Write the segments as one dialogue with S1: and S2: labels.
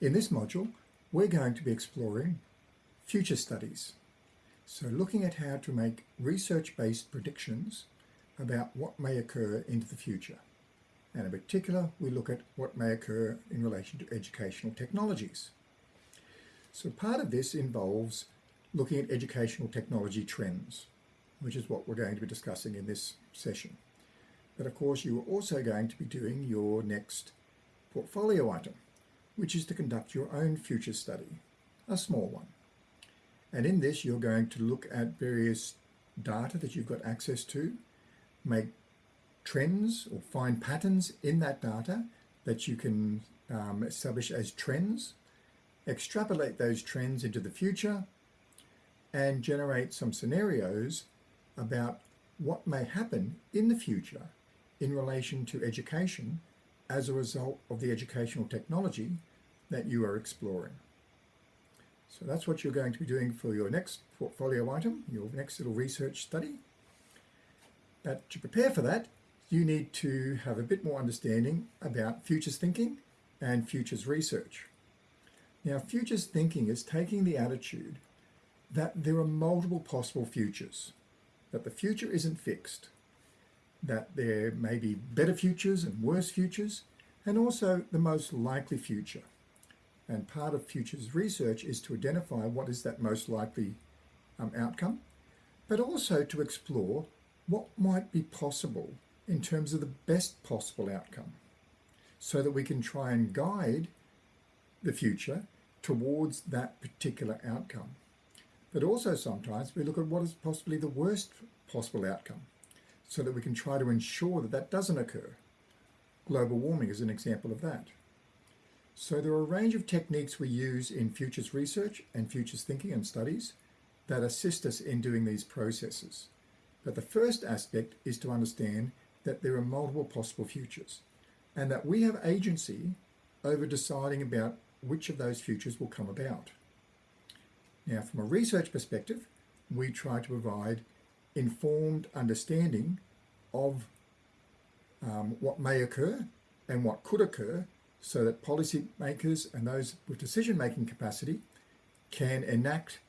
S1: In this module, we're going to be exploring future studies. So looking at how to make research-based predictions about what may occur into the future. And in particular, we look at what may occur in relation to educational technologies. So part of this involves looking at educational technology trends, which is what we're going to be discussing in this session. But of course, you are also going to be doing your next portfolio item, which is to conduct your own future study, a small one. And in this, you're going to look at various data that you've got access to, make trends or find patterns in that data that you can um, establish as trends, extrapolate those trends into the future, and generate some scenarios about what may happen in the future in relation to education as a result of the educational technology that you are exploring. So that's what you're going to be doing for your next portfolio item, your next little research study. But to prepare for that, you need to have a bit more understanding about futures thinking and futures research. Now, futures thinking is taking the attitude that there are multiple possible futures, that the future isn't fixed, that there may be better futures and worse futures, and also the most likely future. And part of futures research is to identify what is that most likely um, outcome, but also to explore what might be possible in terms of the best possible outcome so that we can try and guide the future towards that particular outcome. But also sometimes we look at what is possibly the worst possible outcome so that we can try to ensure that that doesn't occur. Global warming is an example of that. So there are a range of techniques we use in futures research and futures thinking and studies that assist us in doing these processes. But the first aspect is to understand that there are multiple possible futures and that we have agency over deciding about which of those futures will come about. Now, from a research perspective, we try to provide informed understanding of um, what may occur and what could occur so that policymakers and those with decision-making capacity can enact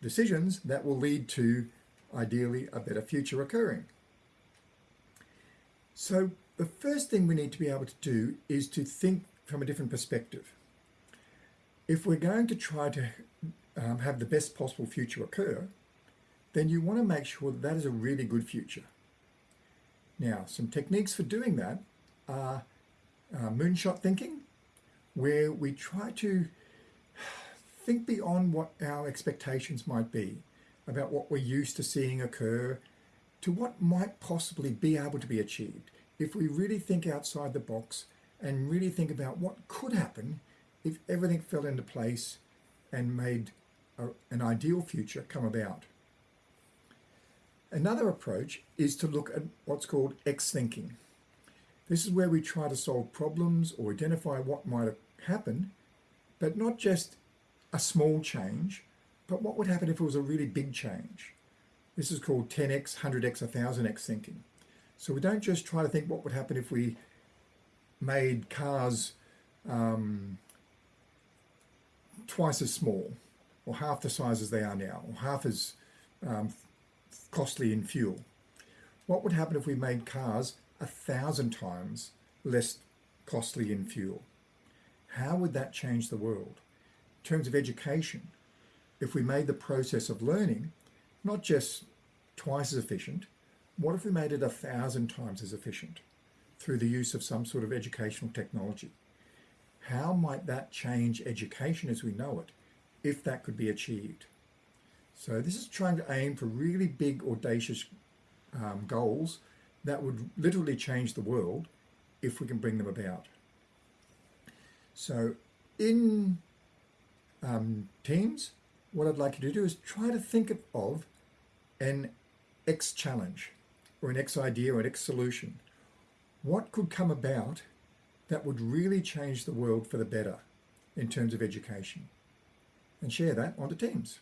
S1: decisions that will lead to, ideally, a better future occurring. So the first thing we need to be able to do is to think from a different perspective. If we're going to try to um, have the best possible future occur, then you want to make sure that that is a really good future. Now, some techniques for doing that are uh, moonshot thinking, where we try to think beyond what our expectations might be about what we're used to seeing occur to what might possibly be able to be achieved if we really think outside the box and really think about what could happen if everything fell into place and made a, an ideal future come about. Another approach is to look at what's called X thinking. This is where we try to solve problems or identify what might have happened, but not just a small change, but what would happen if it was a really big change. This is called 10x, 100x, 1000x thinking. So we don't just try to think what would happen if we made cars um, twice as small or half the size as they are now or half as um, costly in fuel. What would happen if we made cars a thousand times less costly in fuel? How would that change the world? In terms of education, if we made the process of learning not just twice as efficient, what if we made it a thousand times as efficient through the use of some sort of educational technology? How might that change education as we know it if that could be achieved? So this is trying to aim for really big, audacious um, goals that would literally change the world if we can bring them about. So in um, teams, what I'd like you to do is try to think of an X challenge or an X idea or an X solution. What could come about that would really change the world for the better in terms of education? And share that onto Teams.